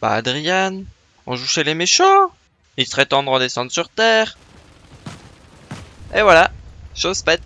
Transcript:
Bah Adrian, on joue chez les méchants. Il serait temps de redescendre sur Terre. Et voilà, chose faite.